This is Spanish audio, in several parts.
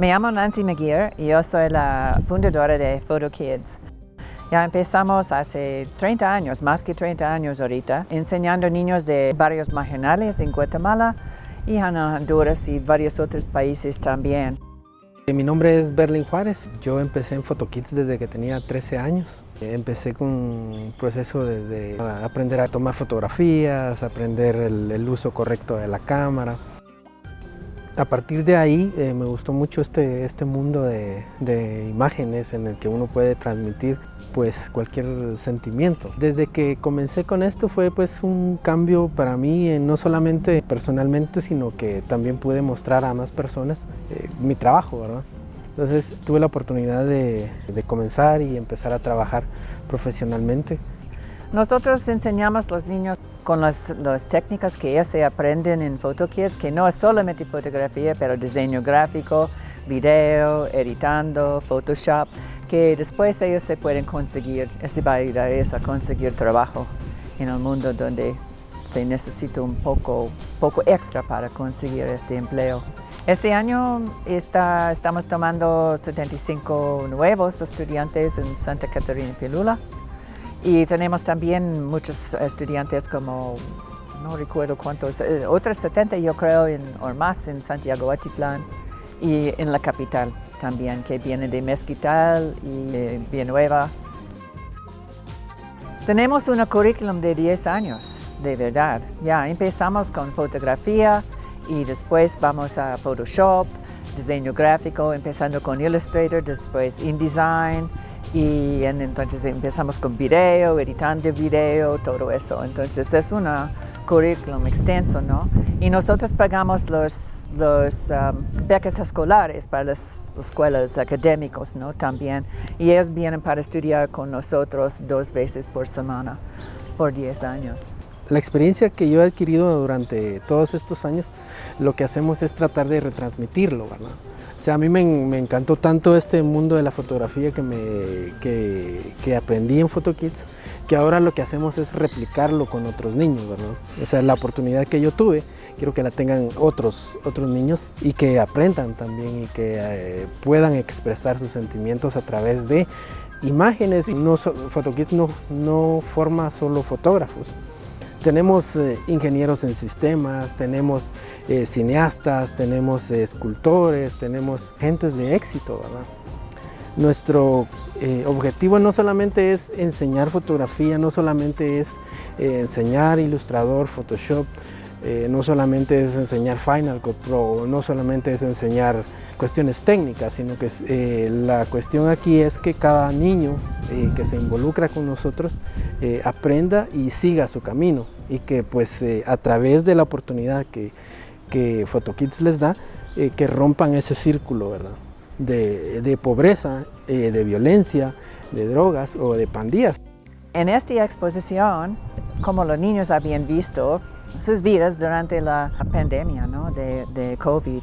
Me llamo Nancy McGear y yo soy la fundadora de Photo Kids. Ya empezamos hace 30 años, más que 30 años ahorita, enseñando niños de barrios marginales en Guatemala y en Honduras y varios otros países también. Mi nombre es Berlin Juárez. Yo empecé en PhotoKids desde que tenía 13 años. Empecé con un proceso desde aprender a tomar fotografías, aprender el, el uso correcto de la cámara, a partir de ahí eh, me gustó mucho este, este mundo de, de, imágenes en el que uno puede transmitir pues cualquier sentimiento. Desde que comencé con esto fue pues un cambio para mí, eh, no solamente personalmente, sino que también pude mostrar a más personas eh, mi trabajo, ¿verdad? Entonces tuve la oportunidad de, de comenzar y empezar a trabajar profesionalmente. Nosotros enseñamos a los niños con las, técnicas que ellos se aprenden en PhotoKids, que no es solamente fotografía, pero diseño gráfico, video, editando, Photoshop, que después ellos se pueden conseguir, este va a ayudar a conseguir trabajo en el mundo donde se necesita un poco, poco extra para conseguir este empleo. Este año está, estamos tomando 75 nuevos estudiantes en Santa Catarina Pilula. Y tenemos también muchos estudiantes como, no recuerdo cuántos, eh, otros 70 yo creo en, o más en Santiago Atitlán y en la capital también, que vienen de Mezquital y de Villanueva. Tenemos un currículum de 10 años, de verdad. Ya empezamos con fotografía y después vamos a Photoshop, diseño gráfico, empezando con Illustrator, después InDesign, y entonces empezamos con video, editando video, todo eso. Entonces es un currículum extenso, ¿no? Y nosotros pagamos los, los um, becas escolares para las escuelas académicas, ¿no? También. Y ellos vienen para estudiar con nosotros dos veces por semana, por 10 años. La experiencia que yo he adquirido durante todos estos años, lo que hacemos es tratar de retransmitirlo, ¿verdad? O sea, a mí me, me, encantó tanto este mundo de la fotografía que, me, que, que, aprendí en PhotoKids, que ahora lo que hacemos es replicarlo con otros niños, ¿verdad? O sea, la oportunidad que yo tuve, quiero que la tengan otros, otros niños y que aprendan también y que eh, puedan expresar sus sentimientos a través de imágenes. No, PhotoKids no, no forma solo fotógrafos, tenemos eh, ingenieros en sistemas, tenemos eh, cineastas, tenemos eh, escultores, tenemos gentes de éxito, ¿verdad? Nuestro objetivo no solamente es enseñar fotografía, no solamente es enseñar ilustrador, Photoshop, eh, no solamente es enseñar Final Cut Pro, no solamente es enseñar cuestiones técnicas, sino que eh, la cuestión aquí es que cada niño eh, que se involucra con nosotros aprenda y siga su camino y que pues a través de la oportunidad que, que PhotoKids les da, que rompan ese círculo ¿verdad? De pobreza, de violencia, de drogas o de pandillas. En esta exposición, como los niños habían visto sus vidas durante la pandemia ¿no? de, de COVID,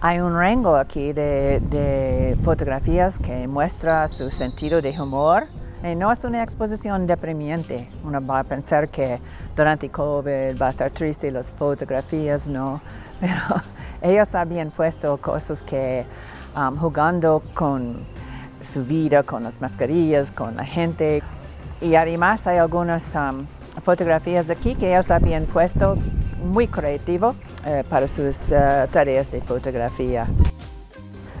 hay un rango aquí de, de, fotografías que muestra su sentido de humor. Y no es una exposición deprimente. Uno va a pensar que durante COVID va a estar triste las fotografías, no. Pero ellos habían puesto cosas que um, jugando con su vida, con las mascarillas, con la gente. Y además hay algunas um, fotografías aquí que ellos habían puesto muy creativo eh, para sus uh, tareas de fotografía.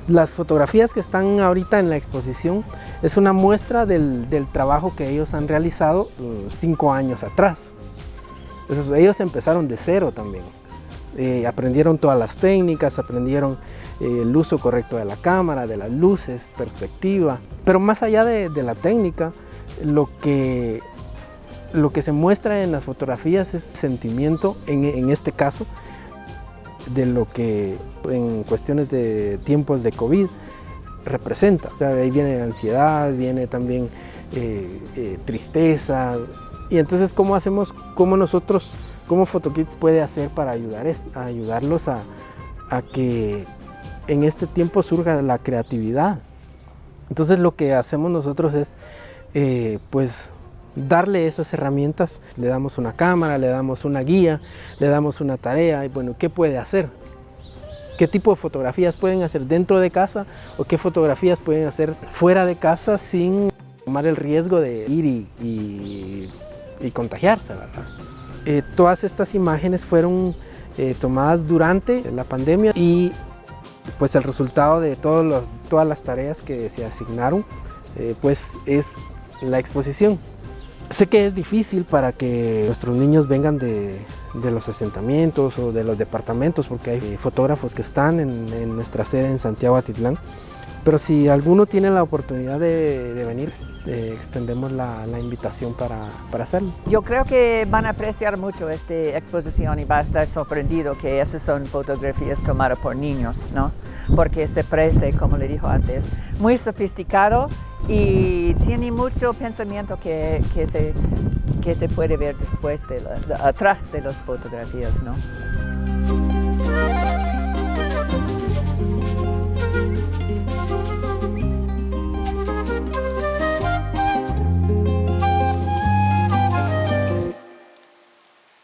Las fotografías que están ahorita en la exposición es una muestra del, del trabajo que ellos han realizado uh, cinco años atrás. Entonces, ellos empezaron de cero también. Eh, aprendieron todas las técnicas, aprendieron eh, el uso correcto de la cámara, de las luces, perspectiva. Pero más allá de, de la técnica, lo que lo que se muestra en las fotografías es sentimiento, en, este caso, de lo que en cuestiones de tiempos de COVID representa. O ahí viene ansiedad, viene también eh, eh, tristeza. Y entonces, ¿cómo hacemos, cómo nosotros, cómo PhotoKids puede hacer para ayudar, ayudarlos a, a que en este tiempo surja la creatividad? Entonces, lo que hacemos nosotros es, eh, pues, darle esas herramientas, le damos una cámara, le damos una guía, le damos una tarea y bueno, ¿qué puede hacer? qué tipo de fotografías pueden hacer dentro de casa o qué fotografías pueden hacer fuera de casa sin tomar el riesgo de ir y, contagiarse, ¿verdad? Eh, todas estas imágenes fueron eh, tomadas durante la pandemia y pues el resultado de todas las tareas que se asignaron eh, pues es la exposición. Sé que es difícil para que nuestros niños vengan de, los asentamientos o de los departamentos porque hay fotógrafos que están en, nuestra sede en Santiago Atitlán pero si alguno tiene la oportunidad de, venir, eh, extendemos la, invitación para, para, hacerlo. Yo creo que van a apreciar mucho esta exposición y va a estar sorprendido que esas son fotografías tomadas por niños, ¿no? Porque se parece, como le dijo antes, muy sofisticado y tiene mucho pensamiento que, que, se, que se puede ver después, de atrás de las fotografías, ¿no?